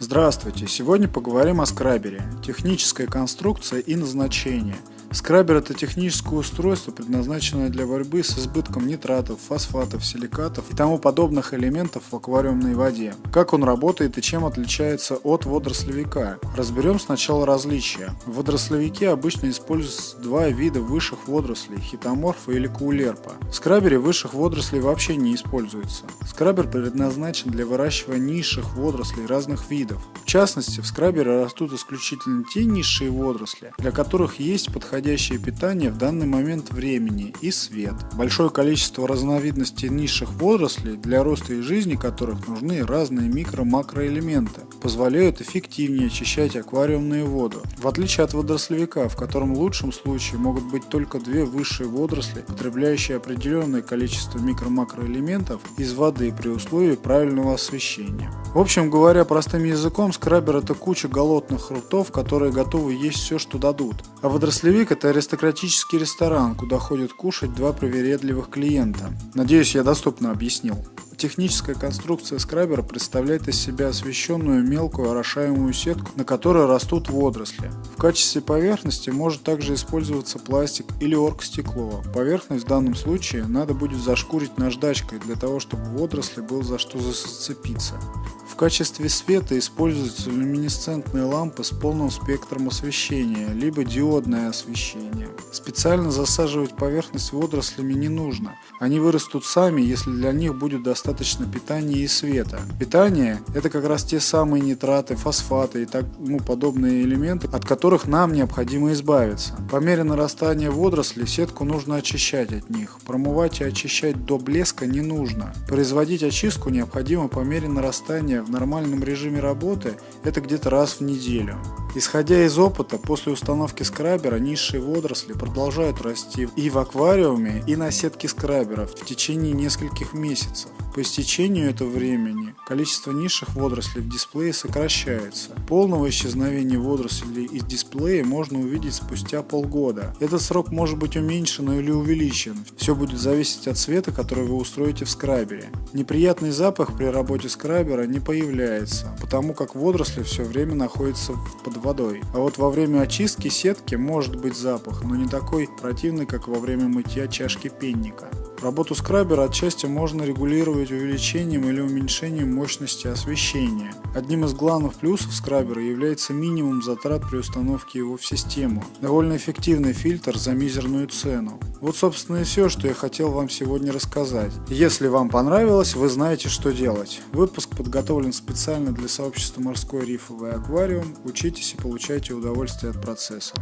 Здравствуйте! Сегодня поговорим о скрабере. Техническая конструкция и назначение – Скрабер – это техническое устройство, предназначенное для борьбы с избытком нитратов, фосфатов, силикатов и тому подобных элементов в аквариумной воде. Как он работает и чем отличается от водорослевика? Разберем сначала различия. В водорослевике обычно используются два вида высших водорослей – хитоморфа или каулерпа. В скрабере высших водорослей вообще не используется. Скрабер предназначен для выращивания низших водорослей разных видов. В частности, в скрабере растут исключительно те низшие водоросли, для которых есть подходящие подходящее питание в данный момент времени и свет. Большое количество разновидностей низших водорослей, для роста и жизни которых нужны разные микро-макроэлементы, позволяют эффективнее очищать аквариумную воду. В отличие от водорослевика, в котором в лучшем случае могут быть только две высшие водоросли, потребляющие определенное количество микро-макроэлементов из воды при условии правильного освещения. В общем говоря простым языком, скрабер это куча голодных ртов, которые готовы есть все, что дадут. А водорослевик Столик – это аристократический ресторан, куда ходят кушать два привередливых клиента. Надеюсь, я доступно объяснил. Техническая конструкция скрабера представляет из себя освещенную мелкую орошаемую сетку, на которой растут водоросли. В качестве поверхности может также использоваться пластик или оргстекло. Поверхность в данном случае надо будет зашкурить наждачкой для того, чтобы водоросли был за что зацепиться качестве света используются люминесцентные лампы с полным спектром освещения, либо диодное освещение. Специально засаживать поверхность водорослями не нужно. Они вырастут сами, если для них будет достаточно питания и света. Питание – это как раз те самые нитраты, фосфаты и тому подобные элементы, от которых нам необходимо избавиться. По мере нарастания водорослей сетку нужно очищать от них. Промывать и очищать до блеска не нужно. Производить очистку необходимо по мере нарастания в нормальном режиме работы это где-то раз в неделю. Исходя из опыта, после установки скрабера низшие водоросли продолжают расти и в аквариуме, и на сетке скраберов в течение нескольких месяцев. По истечению этого времени количество низших водорослей в дисплее сокращается. Полного исчезновения водорослей из дисплея можно увидеть спустя полгода. Этот срок может быть уменьшен или увеличен. Все будет зависеть от света, который вы устроите в скрабере. Неприятный запах при работе скрабера не появляется, потому как водоросли все время находятся под водой. А вот во время очистки сетки может быть запах, но не такой противный, как во время мытья чашки пенника. Работу скрабера отчасти можно регулировать увеличением или уменьшением мощности освещения. Одним из главных плюсов скрабера является минимум затрат при установке его в систему. Довольно эффективный фильтр за мизерную цену. Вот собственно и все, что я хотел вам сегодня рассказать. Если вам понравилось, вы знаете что делать. Выпуск подготовлен специально для сообщества «Морской рифовый аквариум». Учитесь и получайте удовольствие от процесса.